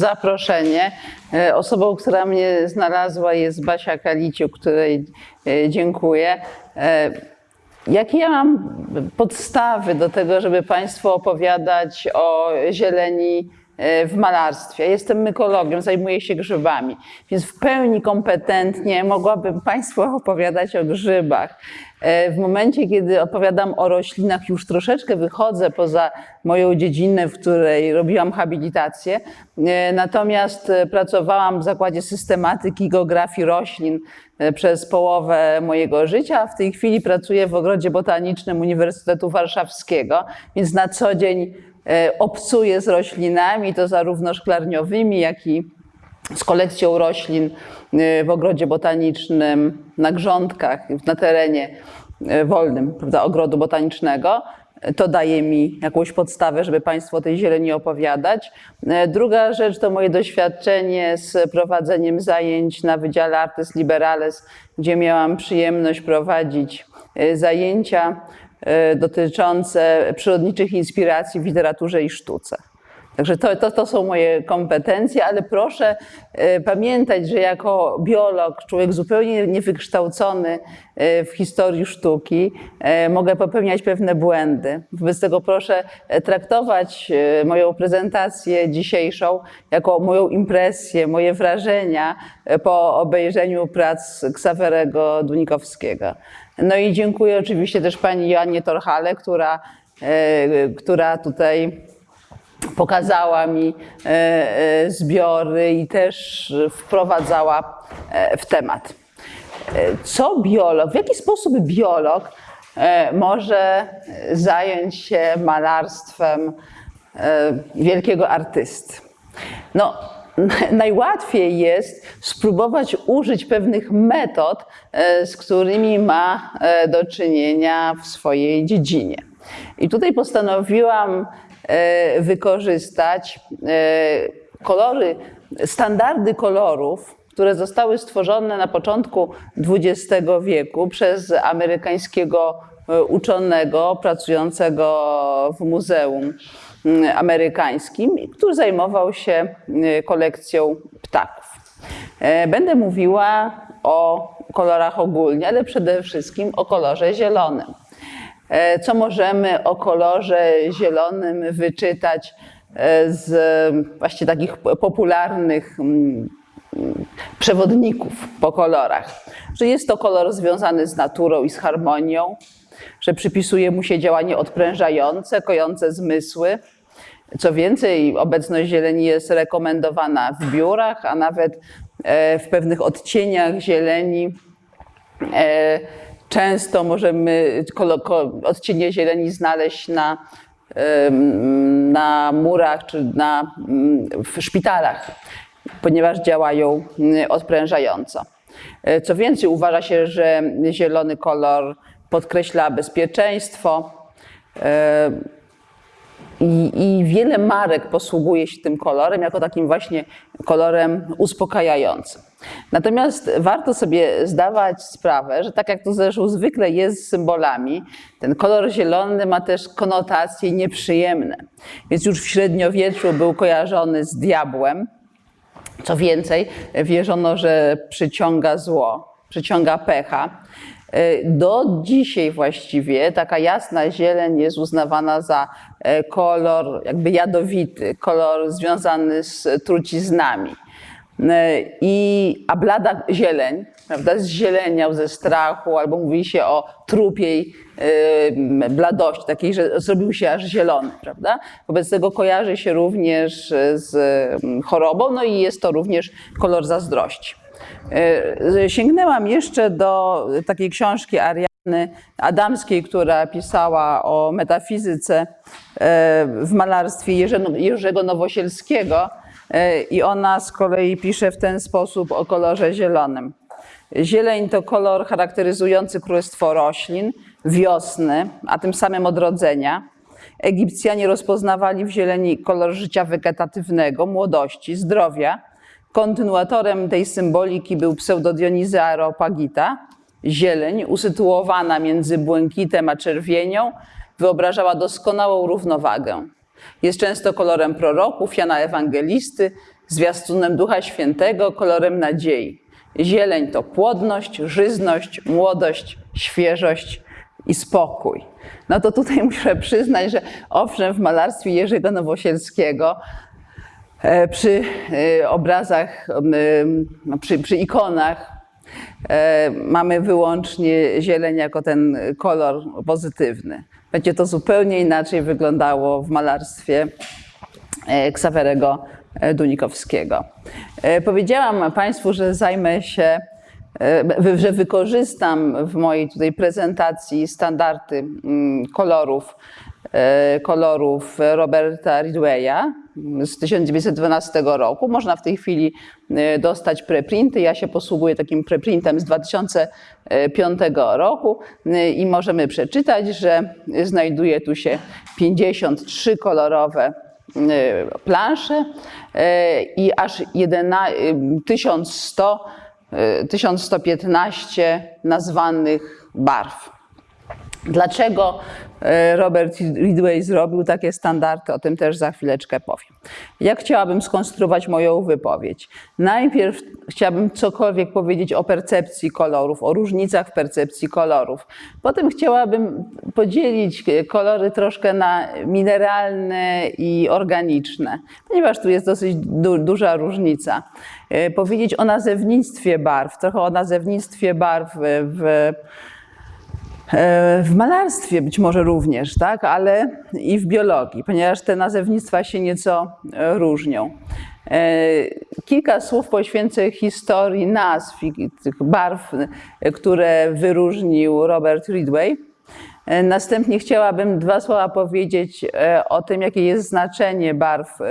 zaproszenie. E, Osobą, która mnie znalazła jest Basia Kaliciuk, której e, dziękuję. E, Jakie ja mam podstawy do tego, żeby Państwu opowiadać o zieleni w malarstwie? Jestem mykologiem, zajmuję się grzybami, więc w pełni kompetentnie mogłabym Państwu opowiadać o grzybach. E, W momencie, kiedy opowiadam o roślinach, już troszeczkę wychodzę poza moją dziedzinę, w której robiłam habilitację. E, Natomiast e, pracowałam w Zakładzie Systematyki i Geografii Roślin e, przez połowę mojego życia. W tej chwili pracuję w Ogrodzie Botanicznym Uniwersytetu Warszawskiego, więc na co dzień e, obcuję z roślinami, to zarówno szklarniowymi, jak i z kolekcją roślin y, w ogrodzie botanicznym, na grządkach, na terenie y, wolnym prawda, ogrodu botanicznego. To daje mi jakąś podstawę, żeby Państwu o tej zieleni opowiadać. Druga rzecz to moje doświadczenie z prowadzeniem zajęć na Wydziale Artes Liberales, gdzie miałam przyjemność prowadzić zajęcia dotyczące przyrodniczych inspiracji w literaturze i sztuce. Także to, to, to są moje kompetencje, ale proszę e, pamiętać, że jako biolog, człowiek zupełnie niewykształcony e, w historii sztuki, e, mogę popełniać pewne błędy. Wobec tego proszę traktować moją prezentację dzisiejszą jako moją impresję, moje wrażenia po obejrzeniu prac Ksawerego Dunikowskiego. No i dziękuję oczywiście też pani Joannie Torhale, która, która tutaj pokazała mi e, e, zbiory i też wprowadzała e, w temat. Co biolog, w jaki sposób biolog może zająć się malarstwem wielkiego artysty? No, najłatwiej jest spróbować użyć pewnych metod, z którymi ma do czynienia w swojej dziedzinie. I tutaj postanowiłam wykorzystać e, kolory, standardy kolorów, które zostały stworzone na początku XX wieku przez amerykańskiego e, uczonego pracującego w muzeum mm, amerykańskim, który zajmował się e, kolekcją ptaków. E, Będę mówiła o kolorach ogólnie, ale przede wszystkim o kolorze zielonym. E, Co możemy o kolorze zielonym wyczytać e, z właśnie takich popularnych mm, przewodników po kolorach? Że jest to kolor związany z naturą i z harmonią, że przypisuje mu się działanie odprężające, kojące zmysły. Co więcej, obecność zieleni jest rekomendowana w biurach, a nawet e, w pewnych odcieniach zieleni Często możemy odcienie zieleni znaleźć na, na murach czy na, mm, w szpitalach, ponieważ działają mm, odprężająco. E, Co więcej, uważa się, że zielony kolor podkreśla bezpieczeństwo. e, I, I wiele marek posługuje się tym kolorem jako takim właśnie kolorem uspokajającym. Natomiast warto sobie zdawać sprawę, że tak jak to zresztą zwykle jest z symbolami, ten kolor zielony ma też konotacje nieprzyjemne. Więc już w średniowieczu był kojarzony z diabłem. Co więcej, wierzono, że przyciąga zło, przyciąga pecha. Do dzisiaj właściwie taka jasna zieleń jest uznawana za e, kolor jakby jadowity, kolor związany z truciznami. E, I, a blada zieleń, prawda, zzieleniał ze strachu, albo mówi się o trupiej e, bladości, takiej, że zrobił się aż zielony, prawda? Wobec tego kojarzy się również z chorobą, no i jest to również kolor zazdrości. E, Sięgnęłam jeszcze do takiej książki Ariany Adamskiej, która pisała o metafizyce w malarstwie Jerzego- Nowosielskiego i ona z kolei pisze w ten sposób o kolorze zielonym. Zieleń to kolor charakteryzujący królestwo roślin, wiosny, a tym samym odrodzenia. Egipcjanie rozpoznawali w zieleni kolor życia wegetatywnego, młodości, zdrowia. Kontynuatorem tej symboliki był pseudodionizy Areopagita. Zieleń, usytuowana między błękitem a czerwienią, wyobrażała doskonałą równowagę. Jest często kolorem proroków, Jana Ewangelisty, zwiastunem Ducha Świętego, kolorem nadziei. Zieleń to płodność, żyzność, młodość, świeżość i spokój. No to tutaj muszę przyznać, że owszem, w malarstwie Jerzego Nowosielskiego e, przy e, obrazach, przy, przy ikonach e, mamy wyłącznie zieleń jako ten kolor pozytywny. Będzie to zupełnie inaczej wyglądało w malarstwie e, Ksawerego e, Dunikowskiego. E, Powiedziałam Państwu, że zajmę się, że wykorzystam w mojej tutaj prezentacji standardy mm, kolorów, kolorów Roberta Ridwaya z 1912 roku. Można w tej chwili e, dostać preprinty. Ja się posługuję takim preprintem z 2005 roku e, i możemy przeczytać, że znajduje tu się 53 kolorowe e, plansze e, i aż 11, e, 1100, e, 1115 nazwanych barw. Dlaczego e, Robert Ridway zrobił takie standardy, o tym też za chwileczkę powiem. Jak chciałabym skonstruować moją wypowiedź? Najpierw chciałabym cokolwiek powiedzieć o percepcji kolorów, o różnicach w percepcji kolorów. Potem chciałabym podzielić kolory troszkę na mineralne i organiczne, ponieważ tu jest dosyć du duża różnica. E, Powiedzieć o nazewnictwie barw, trochę o nazewnictwie barw w E, w malarstwie być może również, tak, ale i w biologii, ponieważ te nazewnictwa się nieco e, różnią. E, Kilka słów poświęcę historii nazw tych barw, e, które wyróżnił Robert Ridway. E, Następnie chciałabym dwa słowa powiedzieć e, o tym, jakie jest znaczenie barw e,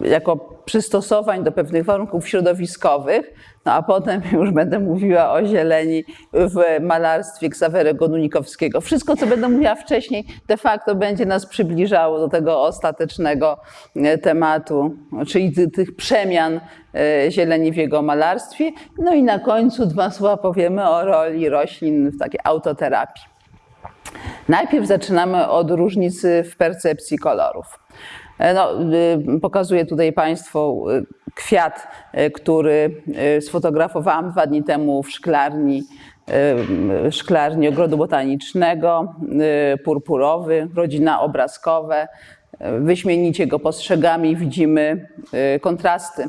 jako przystosowań do pewnych warunków środowiskowych, no a potem już będę mówiła o zieleni w malarstwie Ksawerego Dunikowskiego. Wszystko, co będę mówiła wcześniej, de facto będzie nas przybliżało do tego ostatecznego e, tematu, czyli ty- tych przemian e, zieleni w jego malarstwie. No i na końcu dwa słowa powiemy o roli roślin w takiej autoterapii. Najpierw zaczynamy od różnicy w percepcji kolorów. E, No, y, pokazuję tutaj Państwu y, kwiat, y, który sfotografowałam dwa dni temu w szklarni, szklarni ogrodu botanicznego, purpurowy, rodzina obrazkowe. Wyśmienicie go postrzegamy i widzimy kontrasty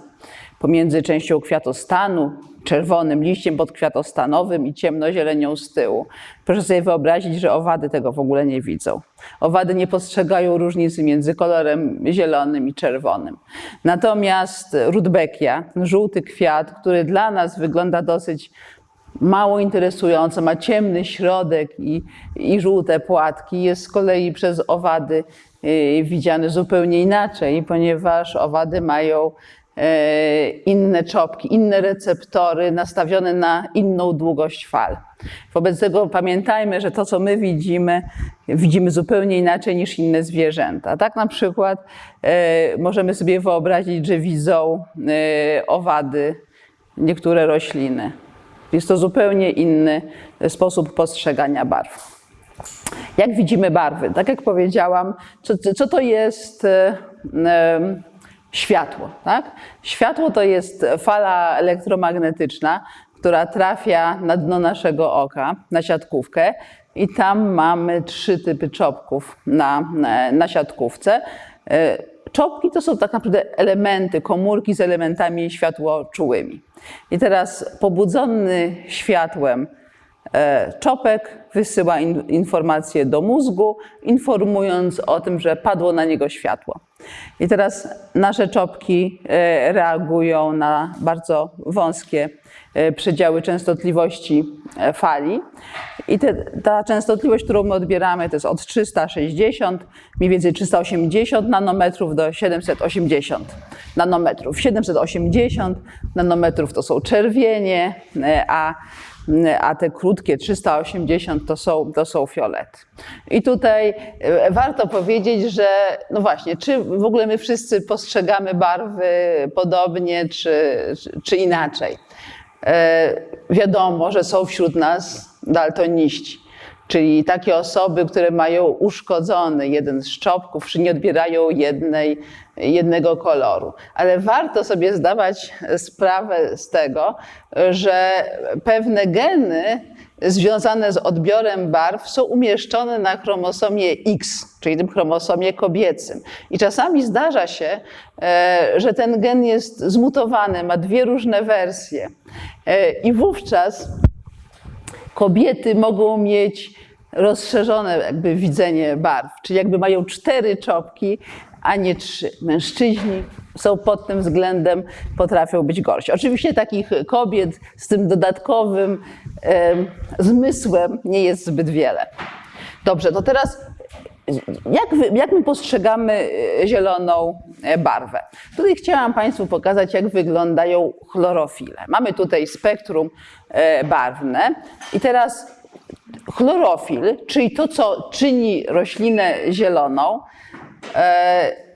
pomiędzy częścią kwiatostanu, czerwonym liściem podkwiatostanowym i ciemnozielenią z tyłu. Proszę sobie wyobrazić, że owady tego w ogóle nie widzą. Owady nie postrzegają różnicy między kolorem zielonym i czerwonym. Natomiast rudbeckia, żółty kwiat, który dla nas wygląda dosyć mało interesująco, ma ciemny środek i, i żółte płatki, jest z kolei przez owady y, widziany zupełnie inaczej, ponieważ owady mają inne czopki, inne receptory nastawione na inną długość fal. Wobec tego pamiętajmy, że to, co my widzimy, widzimy zupełnie inaczej niż inne zwierzęta. Tak na przykład e, możemy sobie wyobrazić, że widzą e, owady niektóre rośliny. Jest to zupełnie inny sposób postrzegania barw. Jak widzimy barwy? Tak jak powiedziałam, co, co to jest e, światło? Tak? Światło to jest fala elektromagnetyczna, która trafia na dno naszego oka, na siatkówkę i tam mamy trzy typy czopków na, na, na siatkówce. E, Czopki to są tak naprawdę elementy, komórki z elementami światłoczułymi. I teraz pobudzony światłem e, czopek wysyła in, informację do mózgu, informując o tym, że padło na niego światło. I teraz nasze czopki e, reagują na bardzo wąskie e, przedziały częstotliwości e, fali. I te, ta częstotliwość, którą my odbieramy, to jest od 360, mniej więcej 380 nanometrów do 780 nanometrów. 780 nanometrów to są czerwienie, e, a, a te krótkie 380 to są, to są fiolety. I tutaj e, warto powiedzieć, że no właśnie, czy w ogóle my wszyscy postrzegamy barwy podobnie, czy, czy, inaczej. E, Wiadomo, że są wśród nas daltoniści. Czyli takie osoby, które mają uszkodzony jeden z czopków, czy nie odbierają jednej, jednego koloru. Ale warto sobie zdawać sprawę z tego, że pewne geny związane z odbiorem barw są umieszczone na chromosomie X, czyli tym chromosomie kobiecym. I czasami zdarza się, e, że ten gen jest zmutowany, ma dwie różne wersje. E, I wówczas kobiety mogą mieć rozszerzone jakby widzenie barw, czyli jakby mają cztery czopki, a nie trzy. Mężczyźni są pod tym względem, potrafią być gorsi. Oczywiście takich kobiet z tym dodatkowym zmysłem nie jest zbyt wiele. Dobrze, to teraz jak, jak my postrzegamy zieloną barwę? Tutaj chciałam Państwu pokazać, jak wyglądają chlorofile. Mamy tutaj spektrum barwne i teraz chlorofil, czyli to, co czyni roślinę zieloną,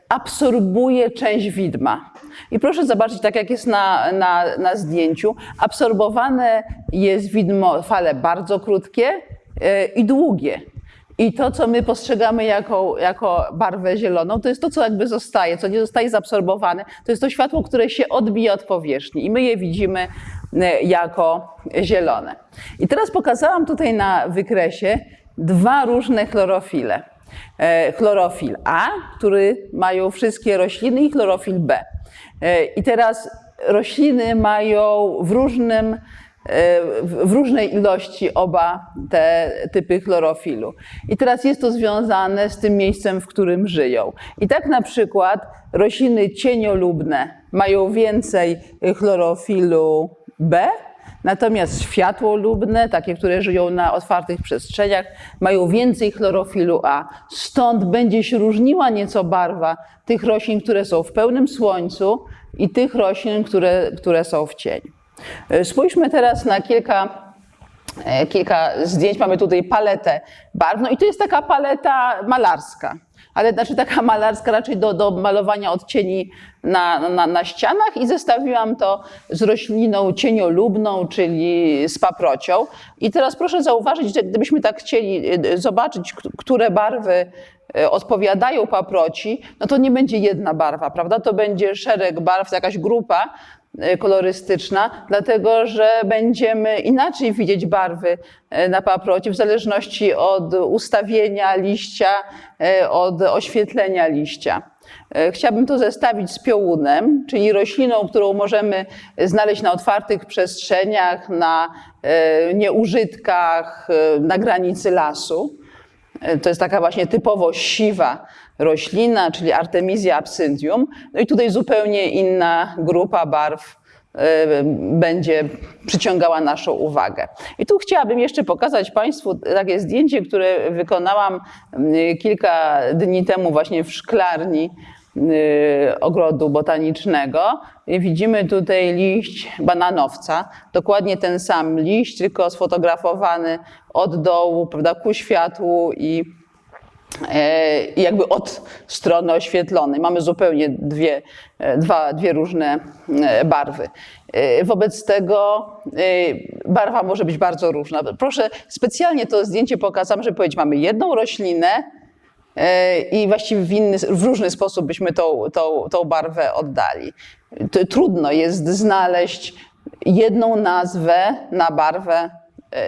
absorbuje część widma. I proszę zobaczyć, tak jak jest na, na, na zdjęciu, absorbowane jest widmo, fale bardzo krótkie i długie. I to, co my postrzegamy jako, jako barwę zieloną, to jest to, co jakby zostaje, co nie zostaje zaabsorbowane. To jest to światło, które się odbija od powierzchni i my je widzimy jako zielone. I teraz pokazałam tutaj na wykresie dwa różne chlorofile. Chlorofil A, który mają wszystkie rośliny i chlorofil B. I teraz rośliny mają w różnym w różnej ilości oba te typy chlorofilu. I teraz jest to związane z tym miejscem, w którym żyją. I tak na przykład rośliny cieniolubne mają więcej chlorofilu B, natomiast światłolubne, takie, które żyją na otwartych przestrzeniach, mają więcej chlorofilu A. Stąd będzie się różniła nieco barwa tych roślin, które są w pełnym słońcu i tych roślin, które, które są w cieniu. Spójrzmy teraz na kilka, kilka zdjęć. Mamy tutaj paletę barwną i to jest taka paleta malarska. Ale znaczy taka malarska raczej do, do malowania odcieni na, na, na ścianach i zestawiłam to z rośliną cieniolubną, czyli z paprocią. I teraz proszę zauważyć, że gdybyśmy tak chcieli zobaczyć, które barwy odpowiadają paproci, no to nie będzie jedna barwa, prawda? To będzie szereg barw, jakaś grupa, kolorystyczna, dlatego że będziemy inaczej widzieć barwy na paproci w zależności od ustawienia liścia, od oświetlenia liścia. Chciałabym to zestawić z piołunem, czyli rośliną, którą możemy znaleźć na otwartych przestrzeniach, na nieużytkach, na granicy lasu. To jest taka właśnie typowo siwa roślina, czyli Artemisia absyntium. No i tutaj zupełnie inna grupa barw będzie przyciągała naszą uwagę. I tu chciałabym jeszcze pokazać Państwu takie zdjęcie, które wykonałam kilka dni temu właśnie w szklarni ogrodu botanicznego. Widzimy tutaj liść bananowca, dokładnie ten sam liść, tylko sfotografowany od dołu, prawda, ku światłu i jakby od strony oświetlonej. Mamy zupełnie dwie, dwa, dwie różne barwy. Wobec tego barwa może być bardzo różna. Proszę, specjalnie to zdjęcie pokazam, żeby powiedzieć, mamy jedną roślinę i właściwie w, inny, w różny sposób byśmy tą, tą, tą barwę oddali. Trudno jest znaleźć jedną nazwę na barwę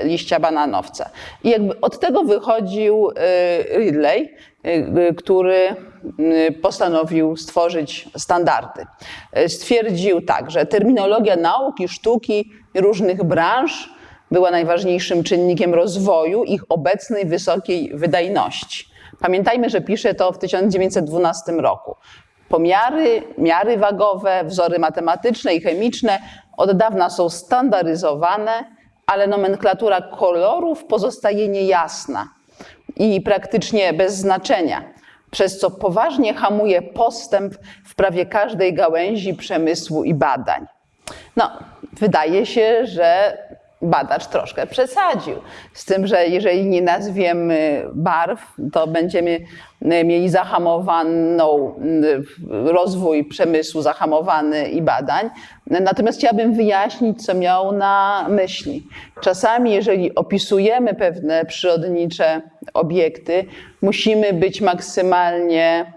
liścia bananowca. I jakby od tego wychodził Ridley, który postanowił stworzyć standardy. Stwierdził tak, że terminologia nauki, sztuki różnych branż była najważniejszym czynnikiem rozwoju ich obecnej wysokiej wydajności. Pamiętajmy, że pisze to w 1912 roku. Pomiary, miary wagowe, wzory matematyczne i chemiczne od dawna są standaryzowane, ale nomenklatura kolorów pozostaje niejasna i praktycznie bez znaczenia, przez co poważnie hamuje postęp w prawie każdej gałęzi przemysłu i badań. No, wydaje się, że badacz troszkę przesadził. Z tym, że jeżeli nie nazwiemy barw, to będziemy mieli zahamowaną rozwój przemysłu, zahamowany i badań. Natomiast chciałabym wyjaśnić, co miał na myśli. Czasami, jeżeli opisujemy pewne przyrodnicze obiekty, musimy być maksymalnie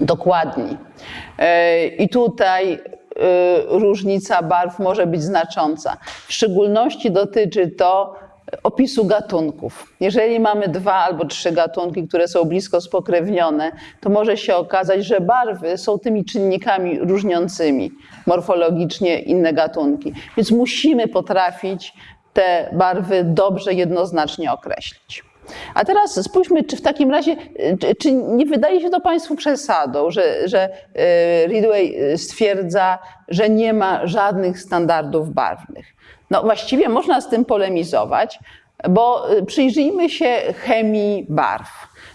dokładni. I tutaj różnica barw może być znacząca. W szczególności dotyczy to opisu gatunków. Jeżeli mamy dwa albo trzy gatunki, które są blisko spokrewnione, to może się okazać, że barwy są tymi czynnikami różniącymi morfologicznie inne gatunki. Więc musimy potrafić te barwy dobrze, jednoznacznie określić. A teraz spójrzmy, czy w takim razie, czy nie wydaje się to Państwu przesadą, że, że Ridway stwierdza, że nie ma żadnych standardów barwnych. No właściwie można z tym polemizować, bo przyjrzyjmy się chemii barw.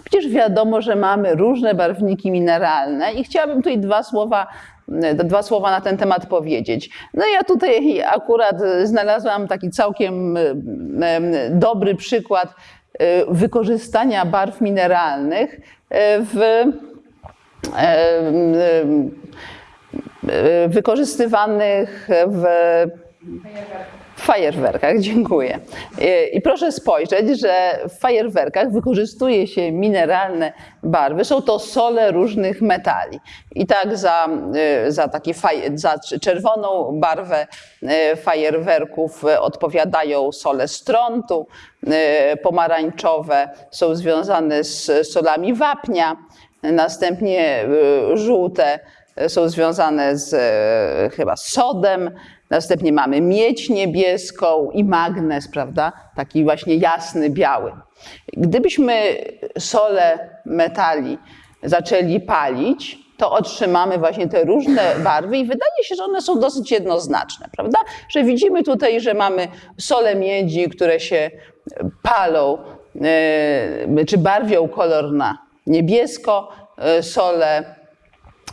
Przecież wiadomo, że mamy różne barwniki mineralne i chciałabym tutaj dwa słowa, dwa słowa na ten temat powiedzieć. No ja tutaj akurat znalazłam taki całkiem dobry przykład wykorzystania barw mineralnych w wykorzystywanych w fajerwerkach, dziękuję. I proszę spojrzeć, że w fajerwerkach wykorzystuje się mineralne barwy. Są to sole różnych metali. I tak za, za, taki za czerwoną barwę fajerwerków odpowiadają sole strontu, pomarańczowe są związane z solami wapnia, następnie żółte są związane z chyba sodem, Następnie mamy miedź niebieską i magnez, prawda? Taki właśnie jasny, biały. Gdybyśmy sole metali zaczęli palić, to otrzymamy właśnie te różne barwy i wydaje się, że one są dosyć jednoznaczne, prawda? Że widzimy tutaj, że mamy sole miedzi, które się palą, czy barwią kolor na niebiesko, sole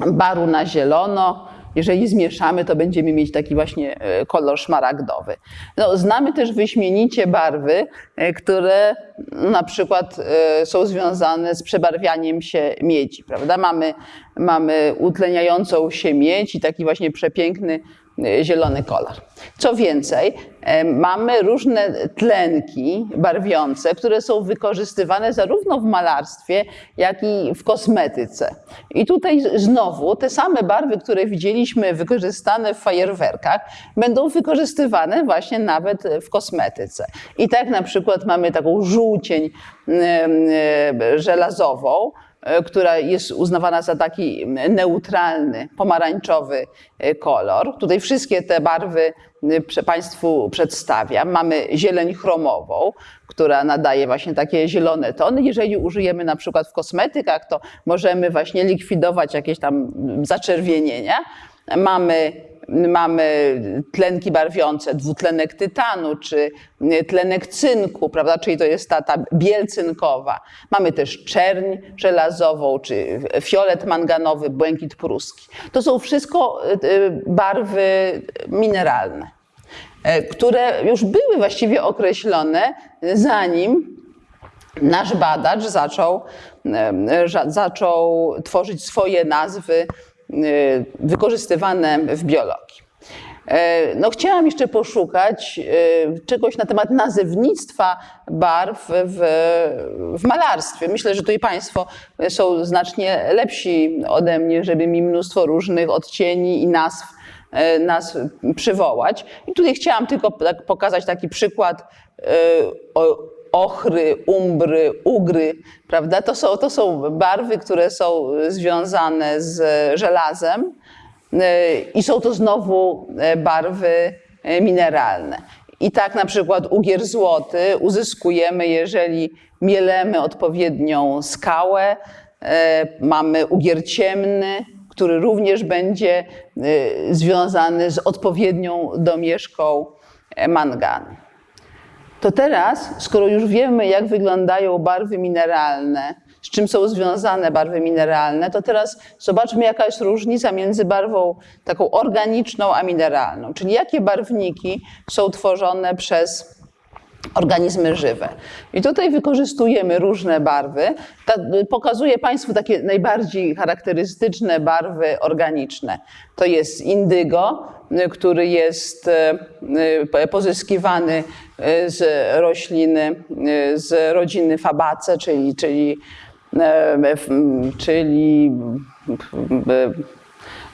baru na zielono, jeżeli zmieszamy, to będziemy mieć taki właśnie kolor szmaragdowy. No, znamy też wyśmienicie barwy, które na przykład są związane z przebarwianiem się miedzi, prawda? Mamy, mamy utleniającą się miedź i taki właśnie przepiękny zielony kolor. Co więcej, mamy różne tlenki barwiące, które są wykorzystywane zarówno w malarstwie, jak i w kosmetyce. I tutaj znowu te same barwy, które widzieliśmy wykorzystane w fajerwerkach, będą wykorzystywane właśnie nawet w kosmetyce. I tak na przykład mamy taką żółcień żelazową, która jest uznawana za taki neutralny, pomarańczowy kolor. Tutaj wszystkie te barwy Państwu przedstawiam. Mamy zieleń chromową, która nadaje właśnie takie zielone tony. Jeżeli użyjemy na przykład w kosmetykach, to możemy właśnie likwidować jakieś tam zaczerwienienia. Mamy mamy tlenki barwiące, dwutlenek tytanu czy tlenek cynku, prawda? czyli to jest ta, ta biel cynkowa. Mamy też czerń żelazową, czy fiolet manganowy, błękit pruski. To są wszystko barwy mineralne, które już były właściwie określone, zanim nasz badacz zaczął, zaczął tworzyć swoje nazwy wykorzystywane w biologii. No, chciałam jeszcze poszukać czegoś na temat nazewnictwa barw w, w, malarstwie. Myślę, że tutaj Państwo są znacznie lepsi ode mnie, żeby mi mnóstwo różnych odcieni i nazw, nazw przywołać. I tutaj chciałam tylko pokazać taki przykład ochry, umbry, ugry, prawda? To są, to są barwy, które są związane z żelazem i są to znowu barwy mineralne. I tak na przykład ugier złoty uzyskujemy, jeżeli mielemy odpowiednią skałę, mamy ugier ciemny, który również będzie związany z odpowiednią domieszką manganu. To teraz, skoro już wiemy, jak wyglądają barwy mineralne z czym są związane barwy mineralne, to teraz zobaczmy, jaka jest różnica między barwą taką organiczną a mineralną, czyli jakie barwniki są tworzone przez organizmy żywe. I tutaj wykorzystujemy różne barwy. Ta, pokazuję Państwu takie najbardziej charakterystyczne barwy organiczne. To jest indygo, który jest e, pozyskiwany e, z rośliny, e, z rodziny Fabace, czyli, czyli, czyli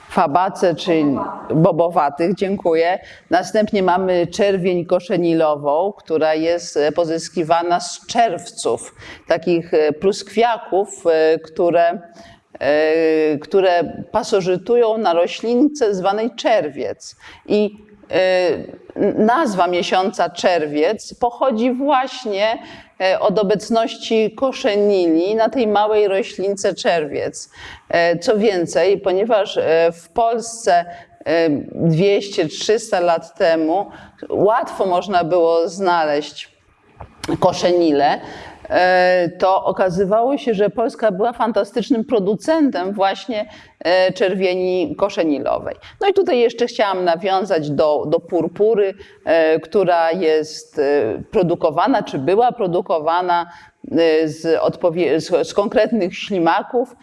fabace, czyli bobowatych, dziękuję. Następnie mamy czerwień koszenilową, która jest pozyskiwana z czerwców, takich pluskwiaków, które, które pasożytują na roślince zwanej czerwiec. I nazwa miesiąca czerwiec pochodzi właśnie od obecności koszenili na tej małej roślince czerwiec. Co więcej, ponieważ w Polsce 200-300 lat temu łatwo można było znaleźć koszenile, to okazywało się, że Polska była fantastycznym producentem właśnie czerwieni koszenilowej. No i tutaj jeszcze chciałam nawiązać do, do purpury, która jest produkowana, czy była produkowana z, z, z konkretnych ślimaków,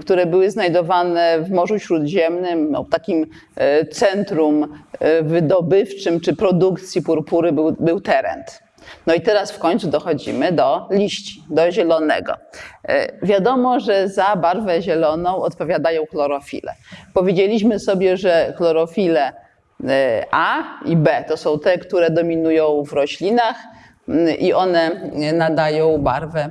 które były znajdowane w Morzu Śródziemnym, no, takim centrum wydobywczym czy produkcji purpury był, był Terent. No i teraz w końcu dochodzimy do liści, do zielonego. Wiadomo, że za barwę zieloną odpowiadają chlorofile. Powiedzieliśmy sobie, że chlorofile A i B to są te, które dominują w roślinach i one nadają barwę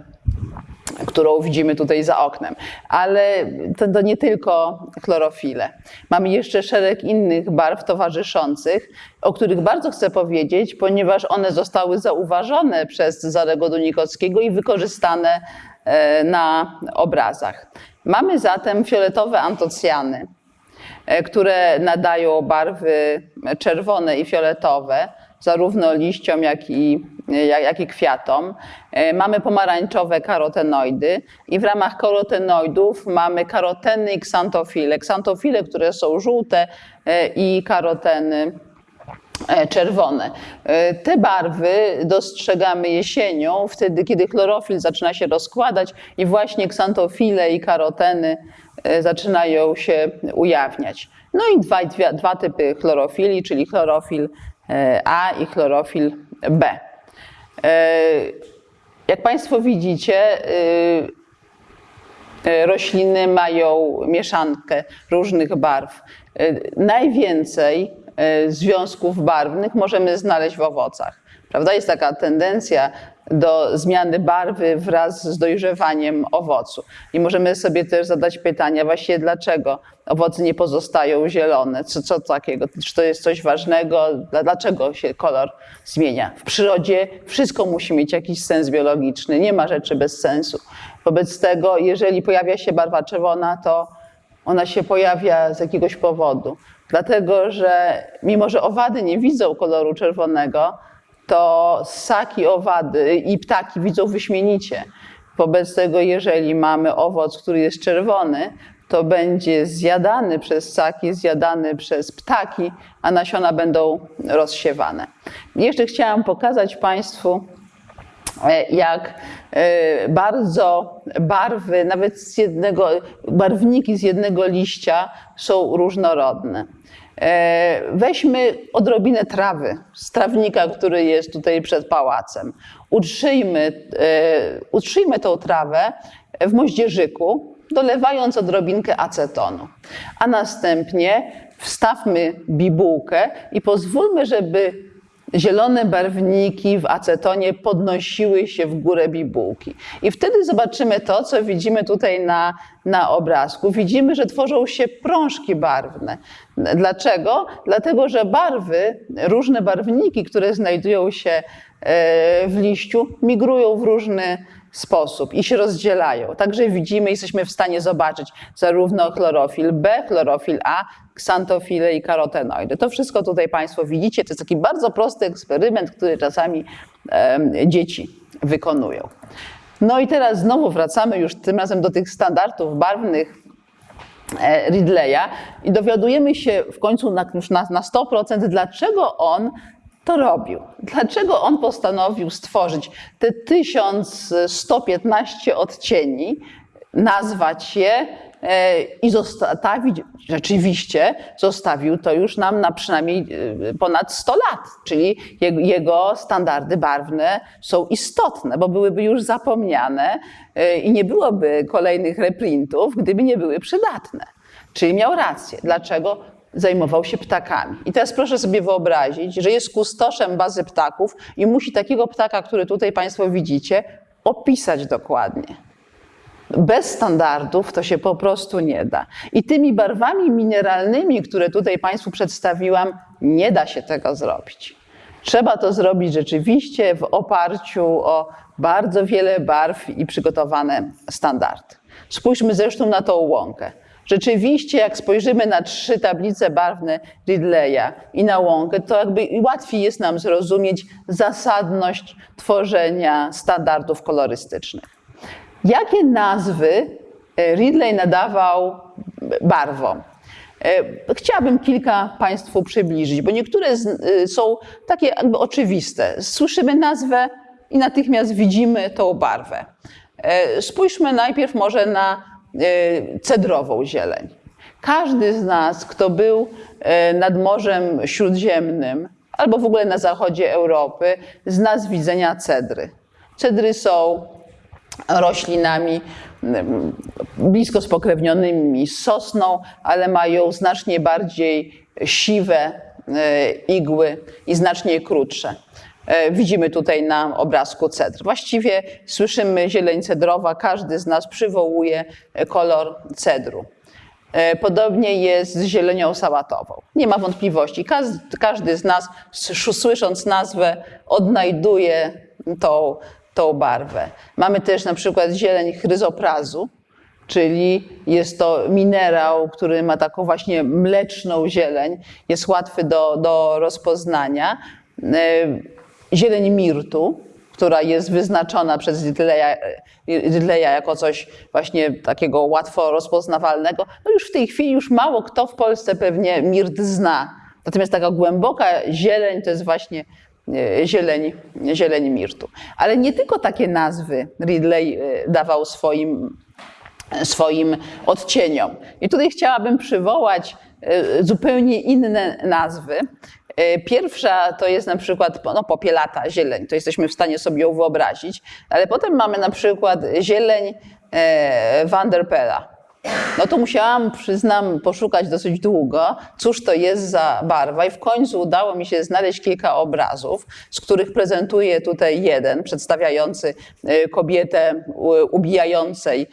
którą widzimy tutaj za oknem. Ale to, to, nie tylko chlorofile. Mamy jeszcze szereg innych barw towarzyszących, o których bardzo chcę powiedzieć, ponieważ one zostały zauważone przez Zarego Dunikowskiego i wykorzystane na obrazach. Mamy zatem fioletowe antocjany, które nadają barwy czerwone i fioletowe, zarówno liściom, jak i, jak, jak i kwiatom. Mamy pomarańczowe karotenoidy i w ramach karotenoidów mamy karoteny i ksantofile. Ksantofile, które są żółte i karoteny czerwone. Te barwy dostrzegamy jesienią, wtedy kiedy chlorofil zaczyna się rozkładać i właśnie ksantofile i karoteny zaczynają się ujawniać. No i dwa, dwa, dwa typy chlorofili, czyli chlorofil a i chlorofil B. Jak Państwo widzicie, rośliny mają mieszankę różnych barw. Najwięcej związków barwnych możemy znaleźć w owocach. Prawda? Jest taka tendencja do zmiany barwy wraz z dojrzewaniem owocu. I możemy sobie też zadać pytania, właśnie dlaczego owoce nie pozostają zielone? Co, co takiego? Czy to jest coś ważnego? Dlaczego się kolor zmienia? W przyrodzie wszystko musi mieć jakiś sens biologiczny, nie ma rzeczy bez sensu. Wobec tego, jeżeli pojawia się barwa czerwona, to ona się pojawia z jakiegoś powodu. Dlatego, że mimo, że owady nie widzą koloru czerwonego, to ssaki, owady i ptaki widzą wyśmienicie. Wobec tego, jeżeli mamy owoc, który jest czerwony, to będzie zjadany przez ssaki, zjadany przez ptaki, a nasiona będą rozsiewane. Jeszcze chciałam pokazać Państwu, jak bardzo barwy, nawet z jednego, barwniki z jednego liścia są różnorodne. Weźmy odrobinę trawy z trawnika, który jest tutaj przed pałacem. Utrzyjmy, utrzyjmy tą trawę w moździerzyku, dolewając odrobinkę acetonu. A następnie wstawmy bibułkę i pozwólmy, żeby zielone barwniki w acetonie podnosiły się w górę bibułki. I wtedy zobaczymy to, co widzimy tutaj na, na obrazku. Widzimy, że tworzą się prążki barwne. Dlaczego? Dlatego, że barwy, różne barwniki, które znajdują się w liściu, migrują w różny sposób i się rozdzielają. Także widzimy, jesteśmy w stanie zobaczyć zarówno chlorofil B, chlorofil A, ksantofile i karotenoidy. To wszystko tutaj Państwo widzicie. To jest taki bardzo prosty eksperyment, który czasami dzieci wykonują. No i teraz znowu wracamy już tym razem do tych standardów barwnych e, Ridleya i dowiadujemy się w końcu na, już na, na 100%, dlaczego on to robił. Dlaczego on postanowił stworzyć te 1115 odcieni, nazwać je e, i zostawić, rzeczywiście zostawił to już nam na przynajmniej e, ponad 100 lat, czyli jego, standardy barwne są istotne, bo byłyby już zapomniane e, i nie byłoby kolejnych reprintów, gdyby nie były przydatne. Czyli miał rację. Dlaczego? Zajmował się ptakami. I teraz proszę sobie wyobrazić, że jest kustoszem bazy ptaków i musi takiego ptaka, który tutaj Państwo widzicie, opisać dokładnie. Bez standardów to się po prostu nie da. I tymi barwami mineralnymi, które tutaj Państwu przedstawiłam, nie da się tego zrobić. Trzeba to zrobić rzeczywiście w oparciu o bardzo wiele barw i przygotowane standardy. Spójrzmy zresztą na tą łąkę. Rzeczywiście, jak spojrzymy na trzy tablice barwne Ridleya i na łąkę, to jakby łatwiej jest nam zrozumieć zasadność tworzenia standardów kolorystycznych. Jakie nazwy e, Ridley nadawał barwom? E, Chciałabym kilka Państwu przybliżyć, bo niektóre e, są takie jakby oczywiste. Słyszymy nazwę i natychmiast widzimy tą barwę. Spójrzmy najpierw może na cedrową zieleń. Każdy z nas, kto był e, nad Morzem Śródziemnym albo w ogóle na zachodzie Europy, zna z widzenia cedry. Cedry są roślinami mm, blisko spokrewnionymi z sosną, ale mają znacznie bardziej siwe e, igły i znacznie krótsze. E, Widzimy tutaj na obrazku cedr. Właściwie słyszymy zieleń cedrowa, każdy z nas przywołuje e, kolor cedru. E, Podobnie jest z zielenią sałatową. Nie ma wątpliwości. Każdy, z nas, słysząc nazwę, odnajduje tą, tą barwę. Mamy też na przykład zieleń chryzoprazu, czyli jest to minerał, który ma taką właśnie mleczną zieleń, jest łatwy do, do rozpoznania. Zieleń mirtu, która jest wyznaczona przez Ridleya, Ridleya jako coś właśnie takiego łatwo rozpoznawalnego. No już w tej chwili już mało kto w Polsce pewnie mirt zna. Natomiast taka głęboka zieleń to jest właśnie e, zieleń, zieleń mirtu. Ale nie tylko takie nazwy Ridley e, dawał swoim swoim odcieniom. I tutaj chciałabym przywołać e, zupełnie inne nazwy. E, Pierwsza to jest na przykład no, popielata zieleń, to jesteśmy w stanie sobie ją wyobrazić, ale potem mamy na przykład zieleń e, Vanderpela. No to musiałam, przyznam, poszukać dosyć długo, cóż to jest za barwa. I w końcu udało mi się znaleźć kilka obrazów, z których prezentuję tutaj jeden, przedstawiający e, kobietę ubijającej,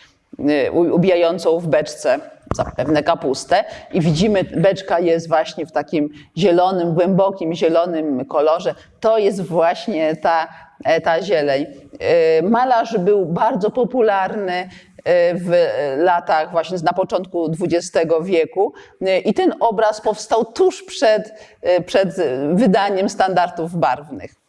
e, ubijającą w beczce zapewne kapustę i widzimy, beczka jest właśnie w takim zielonym, głębokim zielonym kolorze. To jest właśnie ta, e, ta zieleń. E, Malarz był bardzo popularny e, w latach właśnie na początku XX wieku i ten obraz powstał tuż przed, przed wydaniem standardów barwnych.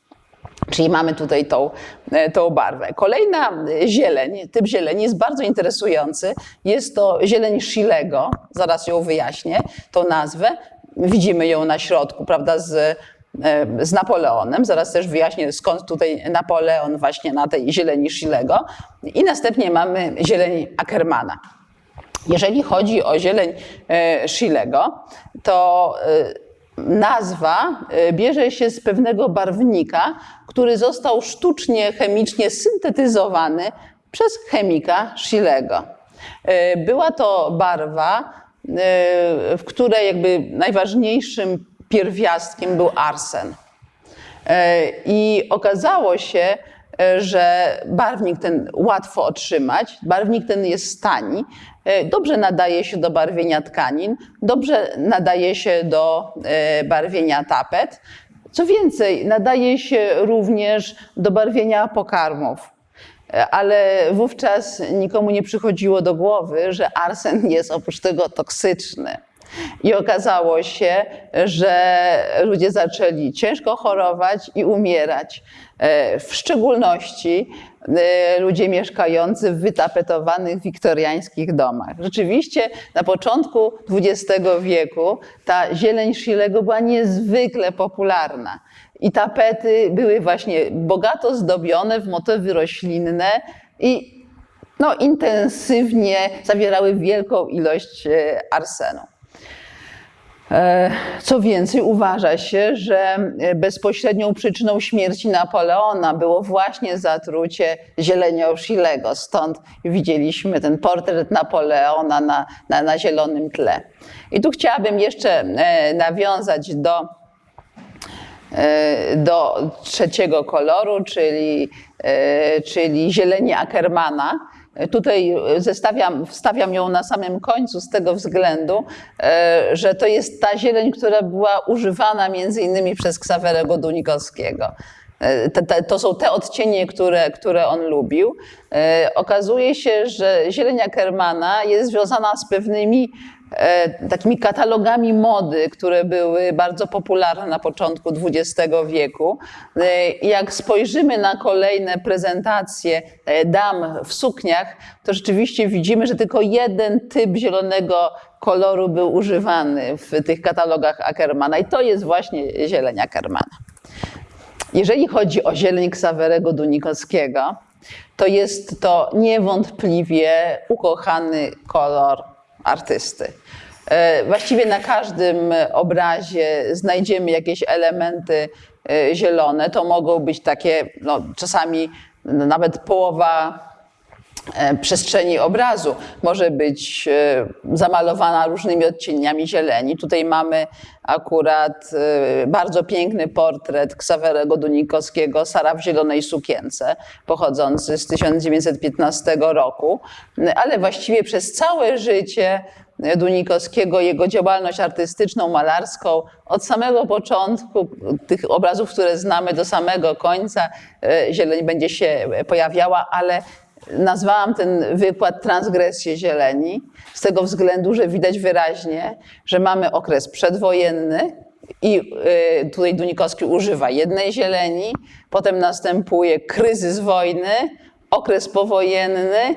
Czyli mamy tutaj tą, e, tą barwę. Kolejna zieleń, typ zieleni jest bardzo interesujący. Jest to zieleń Schillego, zaraz ją wyjaśnię, tą nazwę. Widzimy ją na środku, prawda, z, e, z Napoleonem. Zaraz też wyjaśnię, skąd tutaj Napoleon właśnie na tej zieleni Schillego. I następnie mamy zieleń Ackermana. Jeżeli chodzi o zieleń e, Schillego, to nazwa e, bierze się z pewnego barwnika, który został sztucznie, chemicznie syntetyzowany przez chemika Schillego. E, Była to barwa, e, w której jakby najważniejszym pierwiastkiem był arsen. I okazało się, że barwnik ten łatwo otrzymać, barwnik ten jest tani, e, dobrze nadaje się do barwienia tkanin, dobrze nadaje się do e, barwienia tapet. Co więcej, nadaje się również do barwienia pokarmów. E, Ale wówczas nikomu nie przychodziło do głowy, że arsen jest oprócz tego toksyczny. I okazało się, że ludzie zaczęli ciężko chorować i umierać. E, W szczególności e, ludzie mieszkający w wytapetowanych wiktoriańskich domach. Rzeczywiście na początku XX wieku ta zieleń Szilego była niezwykle popularna. I tapety były właśnie bogato zdobione w motywy roślinne i no, intensywnie zawierały wielką ilość e, arsenu. E, Co więcej, uważa się, że bezpośrednią przyczyną śmierci Napoleona było właśnie zatrucie zielenią Szilego. Stąd widzieliśmy ten portret Napoleona na, na, na zielonym tle. I tu chciałabym jeszcze e, nawiązać do e, do trzeciego koloru, czyli, e, czyli zieleni Ackermana. Tutaj zestawiam, wstawiam ją na samym końcu z tego względu, e, że to jest ta zieleń, która była używana między innymi przez Ksawerego Dunikowskiego. E, to są te odcienie, które, które on lubił. E, Okazuje się, że zieleń Ackermana jest związana z pewnymi e, takimi katalogami mody, które były bardzo popularne na początku XX wieku. E, Jak spojrzymy na kolejne prezentacje e, dam w sukniach, to rzeczywiście widzimy, że tylko jeden typ zielonego koloru był używany w tych katalogach Ackermana i to jest właśnie zieleń Ackermana. Jeżeli chodzi o zieleń Ksawerego Dunikowskiego, to jest to niewątpliwie ukochany kolor artysty. E, Właściwie na każdym obrazie znajdziemy jakieś elementy e, zielone. To mogą być takie, no, czasami nawet połowa przestrzeni obrazu może być e, zamalowana różnymi odcieniami zieleni. Tutaj mamy akurat e, bardzo piękny portret Ksawerego Dunikowskiego, Sara w zielonej sukience, pochodzący z 1915 roku, ale właściwie przez całe życie Dunikowskiego, jego działalność artystyczną, malarską, od samego początku tych obrazów, które znamy, do samego końca e, zieleń będzie się pojawiała, ale nazwałam ten wykład transgresję zieleni z tego względu, że widać wyraźnie, że mamy okres przedwojenny i y, tutaj Dunikowski używa jednej zieleni, potem następuje kryzys wojny, okres powojenny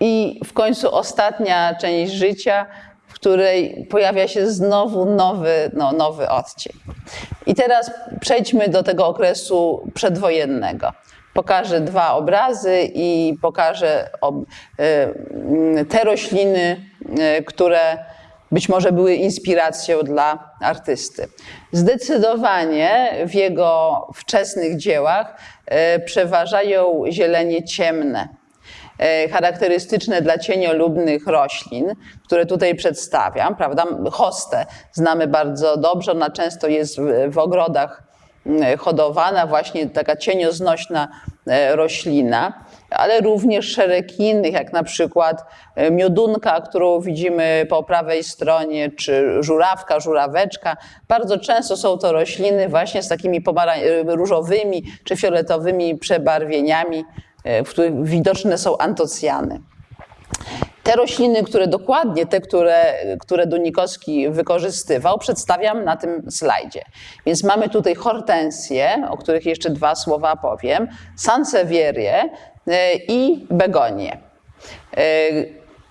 i w końcu ostatnia część życia, w której pojawia się znowu nowy, no, nowy odcień. I teraz przejdźmy do tego okresu przedwojennego. Pokażę dwa obrazy i pokażę y, te rośliny, y, które być może były inspiracją dla artysty. Zdecydowanie w jego wczesnych dziełach y, przeważają zielenie ciemne charakterystyczne dla cieniolubnych roślin, które tutaj przedstawiam, prawda? Hostę znamy bardzo dobrze, ona często jest w, ogrodach mm, hodowana, właśnie taka cienioznośna e, roślina, ale również szereg innych, jak na przykład e, miodunka, którą widzimy po prawej stronie, czy żurawka, żuraweczka. Bardzo często są to rośliny właśnie z takimi e, różowymi czy fioletowymi przebarwieniami, e, w których widoczne są antocjany. Te rośliny, które dokładnie, te, które, które Dunikowski wykorzystywał, przedstawiam na tym slajdzie. Więc mamy tutaj hortensje, o których jeszcze dwa słowa powiem, sansevierie e, i begonie. E,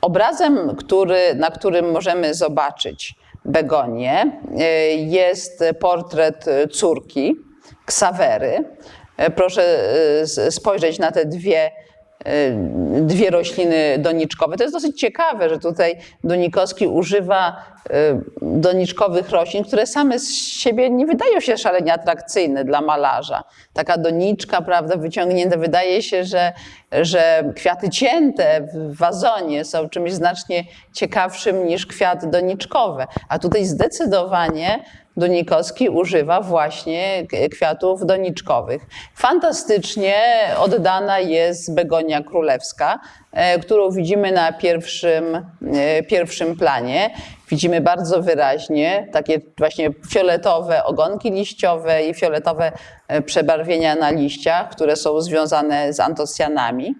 Obrazem, który, na którym możemy zobaczyć begonię, e, jest portret córki Ksawery. Proszę spojrzeć na te dwie dwie rośliny doniczkowe. To jest dosyć ciekawe, że tutaj Donikowski używa y, doniczkowych roślin, które same z siebie nie wydają się szalenie atrakcyjne dla malarza. Taka doniczka, prawda, wyciągnięta, wydaje się, że, że kwiaty cięte w wazonie są czymś znacznie ciekawszym niż kwiaty doniczkowe. A tutaj zdecydowanie Dunikowski używa właśnie kwiatów doniczkowych. Fantastycznie oddana jest begonia królewska, e, którą widzimy na pierwszym, e, pierwszym planie. Widzimy bardzo wyraźnie takie właśnie fioletowe ogonki liściowe i fioletowe e, przebarwienia na liściach, które są związane z antocjanami.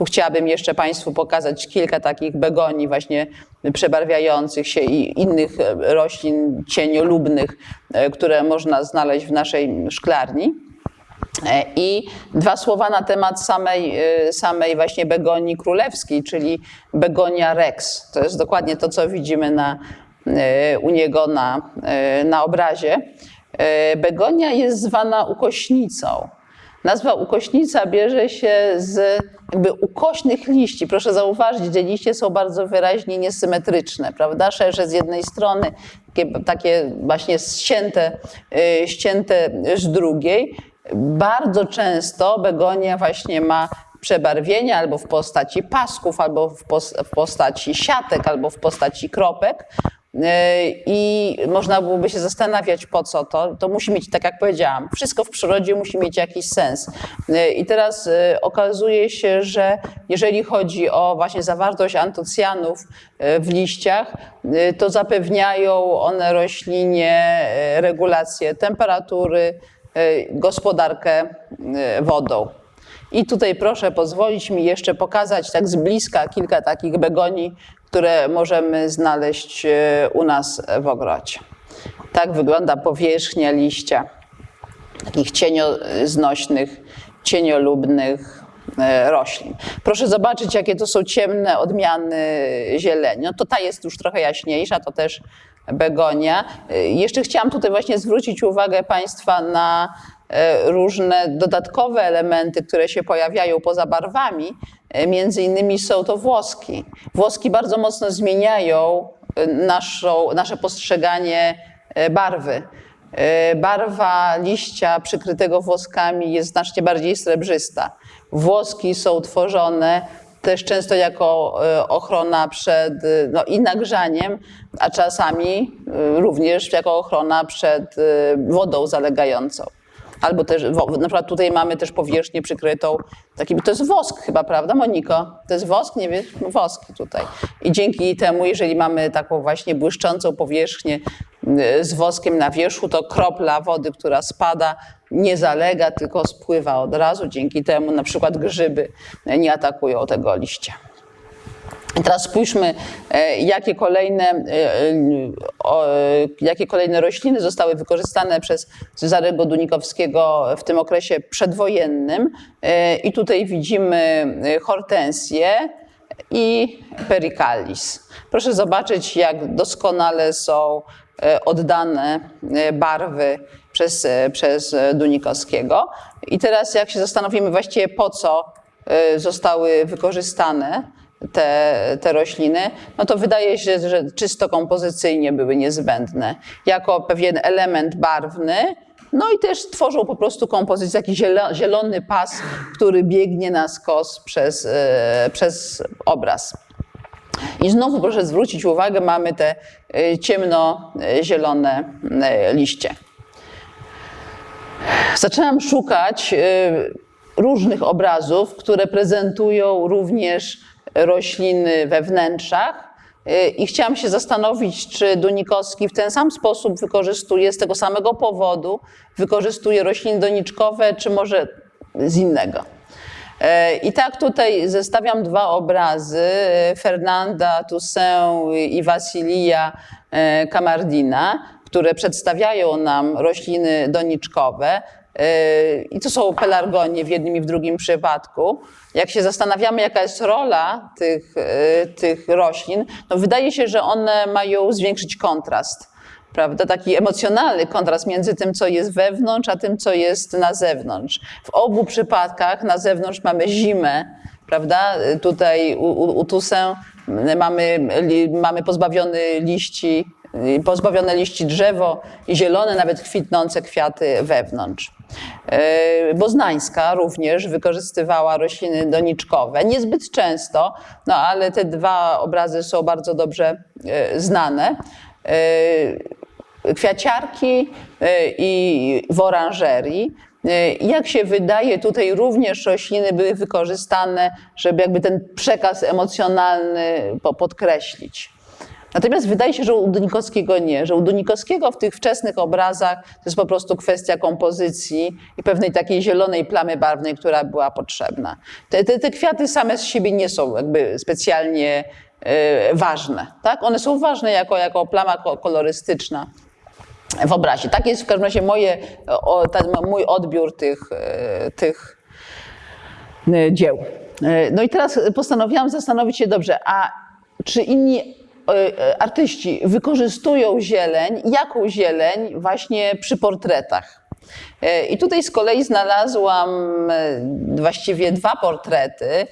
Tu chciałabym jeszcze Państwu pokazać kilka takich begonii właśnie przebarwiających się i innych roślin cieniolubnych, które można znaleźć w naszej szklarni. I dwa słowa na temat samej, samej właśnie begonii królewskiej, czyli begonia rex. To jest dokładnie to, co widzimy na, u niego na, na obrazie. Begonia jest zwana ukośnicą. Nazwa ukośnica bierze się z jakby ukośnych liści. Proszę zauważyć, że liście są bardzo wyraźnie niesymetryczne, prawda? Szersze z jednej strony, takie, takie właśnie ścięte, ścięte z drugiej. Bardzo często begonia właśnie ma przebarwienia albo w postaci pasków, albo w postaci siatek, albo w postaci kropek. I można byłoby się zastanawiać, po co to. To musi mieć, tak jak powiedziałam, wszystko w przyrodzie musi mieć jakiś sens. I teraz okazuje się, że jeżeli chodzi o właśnie zawartość antocjanów w liściach, to zapewniają one roślinie regulację temperatury, gospodarkę wodą. I tutaj proszę pozwolić mi jeszcze pokazać tak z bliska kilka takich begonii, które możemy znaleźć u nas w ogrodzie. Tak wygląda powierzchnia liścia takich cienioznośnych, cieniolubnych roślin. Proszę zobaczyć, jakie to są ciemne odmiany zieleni. No to ta jest już trochę jaśniejsza, to też begonia. Jeszcze chciałam tutaj właśnie zwrócić uwagę Państwa na różne dodatkowe elementy, które się pojawiają poza barwami. Między innymi są to włoski. Włoski bardzo mocno zmieniają naszą, nasze postrzeganie barwy. Barwa liścia przykrytego włoskami jest znacznie bardziej srebrzysta. Włoski są tworzone też często jako ochrona przed no, i nagrzaniem, a czasami również jako ochrona przed wodą zalegającą. Albo też, na przykład tutaj mamy też powierzchnię przykrytą takim, to jest wosk chyba, prawda Moniko? To jest wosk, nie wiesz? Wosk tutaj. I dzięki temu, jeżeli mamy taką właśnie błyszczącą powierzchnię z woskiem na wierzchu, to kropla wody, która spada, nie zalega, tylko spływa od razu. Dzięki temu na przykład grzyby nie atakują tego liścia. Teraz spójrzmy, jakie kolejne, jakie kolejne rośliny zostały wykorzystane przez Cezarego Dunikowskiego w tym okresie przedwojennym. I tutaj widzimy hortensję i pericalis. Proszę zobaczyć, jak doskonale są oddane barwy przez, przez Dunikowskiego. I teraz jak się zastanowimy właściwie po co zostały wykorzystane, te, te rośliny, no to wydaje się, że czysto kompozycyjnie były niezbędne. Jako pewien element barwny, no i też tworzą po prostu kompozycję, taki zielony pas, który biegnie na skos przez, przez obraz. I znowu proszę zwrócić uwagę, mamy te ciemnozielone liście. Zaczęłam szukać różnych obrazów, które prezentują również rośliny we wnętrzach. I chciałam się zastanowić, czy Dunikowski w ten sam sposób wykorzystuje, z tego samego powodu, wykorzystuje rośliny doniczkowe, czy może z innego. I tak tutaj zestawiam dwa obrazy Fernanda Toussaint i Wasilija Kamardina, które przedstawiają nam rośliny doniczkowe. I to są pelargonie w jednym i w drugim przypadku. Jak się zastanawiamy, jaka jest rola tych, tych roślin, no wydaje się, że one mają zwiększyć kontrast. Prawda? Taki emocjonalny kontrast między tym, co jest wewnątrz, a tym, co jest na zewnątrz. W obu przypadkach na zewnątrz mamy zimę, prawda? Tutaj u, u, u Toussaint mamy, mamy pozbawiony liści, pozbawione liści drzewo i zielone, nawet kwitnące kwiaty wewnątrz. Boznańska również wykorzystywała rośliny doniczkowe, niezbyt często, no ale te dwa obrazy są bardzo dobrze znane. Kwiaciarki i w oranżerii. Jak się wydaje, tutaj również rośliny były wykorzystane, żeby jakby ten przekaz emocjonalny podkreślić. Natomiast wydaje się, że u Dunikowskiego nie, że u Dunikowskiego w tych wczesnych obrazach to jest po prostu kwestia kompozycji i pewnej takiej zielonej plamy barwnej, która była potrzebna. Te, te, te kwiaty same z siebie nie są jakby specjalnie e, ważne. Tak? One są ważne jako, jako plama ko- kolorystyczna w obrazie. Tak jest w każdym razie moje, ten mój odbiór tych, e, tych e, dzieł. No i teraz postanowiłam zastanowić się dobrze, a czy inni artyści wykorzystują zieleń, jaką zieleń właśnie przy portretach? E, I tutaj z kolei znalazłam właściwie dwa portrety.